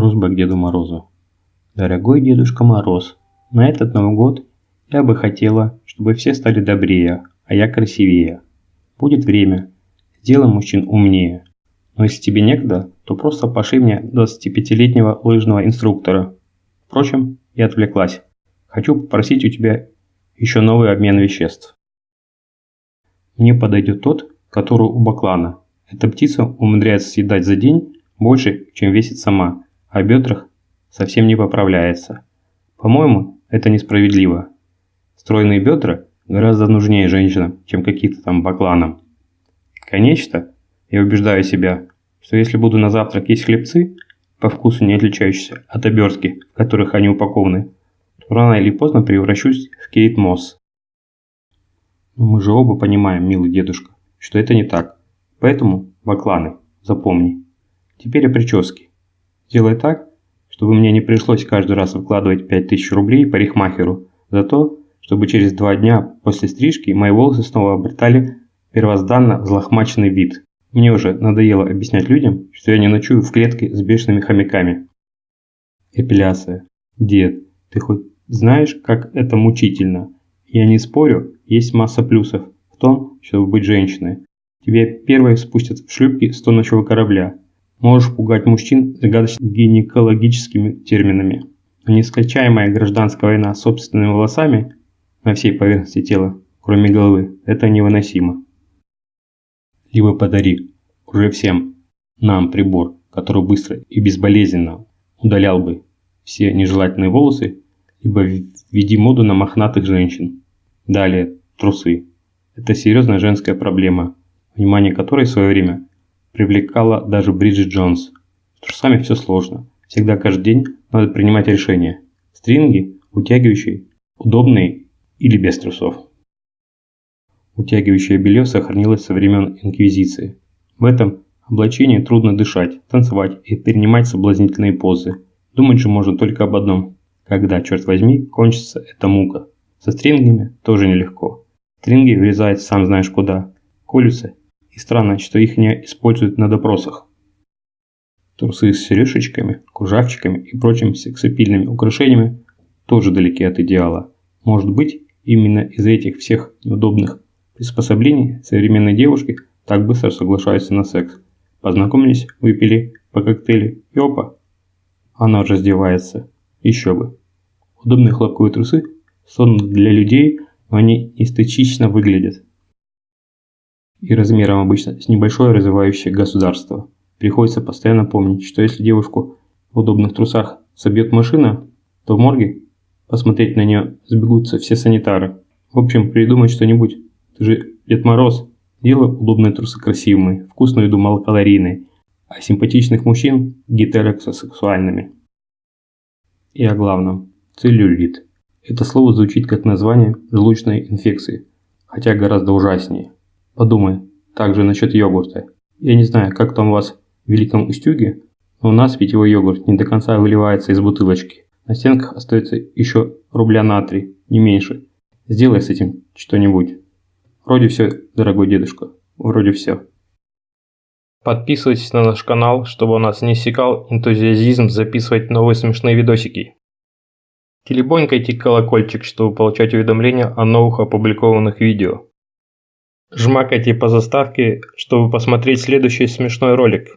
Просьба к Деду Морозу. Дорогой Дедушка Мороз, на этот Новый год я бы хотела, чтобы все стали добрее, а я красивее. Будет время, сделай мужчин умнее. Но если тебе некогда, то просто пошли мне 25-летнего лыжного инструктора. Впрочем, я отвлеклась. Хочу попросить у тебя еще новый обмен веществ. Мне подойдет тот, который у баклана. Эта птица умудряется съедать за день больше, чем весит сама, а бедрах совсем не поправляется. По-моему, это несправедливо. Стройные бедра гораздо нужнее женщинам, чем какие-то там бакланам. Конечно, я убеждаю себя, что если буду на завтрак есть хлебцы, по вкусу не отличающиеся от обертки, в которых они упакованы, то рано или поздно превращусь в Кейт Мосс. Но мы же оба понимаем, милый дедушка, что это не так. Поэтому, бакланы, запомни. Теперь о прическе. Сделай так, чтобы мне не пришлось каждый раз выкладывать 5000 рублей парикмахеру за то, чтобы через два дня после стрижки мои волосы снова обретали первозданно взлохмаченный вид. Мне уже надоело объяснять людям, что я не ночую в клетке с бешеными хомяками. Эпиляция. Дед, ты хоть знаешь, как это мучительно? Я не спорю, есть масса плюсов в том, чтобы быть женщиной. Тебе первой спустят в шлюпки с тонущего корабля. Можешь пугать мужчин загадочными гинекологическими терминами. Нескончаемая гражданская война с собственными волосами на всей поверхности тела, кроме головы, это невыносимо. Либо подари уже всем нам прибор, который быстро и безболезненно удалял бы все нежелательные волосы, либо введи моду на мохнатых женщин. Далее, трусы. Это серьезная женская проблема, внимание которой в свое время привлекала даже Бриджит Джонс. С трусами все сложно. Всегда каждый день надо принимать решение. Стринги, утягивающие, удобные или без трусов. Утягивающее белье сохранилось со времен Инквизиции. В этом облачении трудно дышать, танцевать и принимать соблазнительные позы. Думать же можно только об одном. Когда, черт возьми, кончится эта мука. Со стрингами тоже нелегко. Стринги врезают сам знаешь куда, колются, и странно, что их не используют на допросах. Трусы с сережечками, кружавчиками и прочими сексапильными украшениями тоже далеки от идеала. Может быть, именно из-за этих всех неудобных приспособлений современные девушки так быстро соглашаются на секс. Познакомились, выпили по коктейлю и опа, она уже раздевается. Еще бы. Удобные хлопковые трусы созданы для людей, но они эстетично выглядят. И размером обычно с небольшое развивающее государство. Приходится постоянно помнить, что если девушку в удобных трусах собьет машина, то в морге посмотреть на нее сбегутся все санитары. В общем, придумать что-нибудь ты же Дед Мороз. Делай удобные трусы красивыми, вкусную еду малокалорийной, а симпатичных мужчин гетеросексуальными. И о главном. Целлюлит. Это слово звучит как название желудочной инфекции, хотя гораздо ужаснее. Подумай также насчет йогурта. Я не знаю, как там у вас в Великом Устюге, но у нас питьевой йогурт не до конца выливается из бутылочки. На стенках остается еще рубля на три, не меньше. Сделай с этим что-нибудь. Вроде все, дорогой дедушка, вроде все. Подписывайтесь на наш канал, чтобы у нас не иссякал энтузиазизм записывать новые смешные видосики. Телебонькайте колокольчик, чтобы получать уведомления о новых опубликованных видео. Жмакайте по заставке, чтобы посмотреть следующий смешной ролик.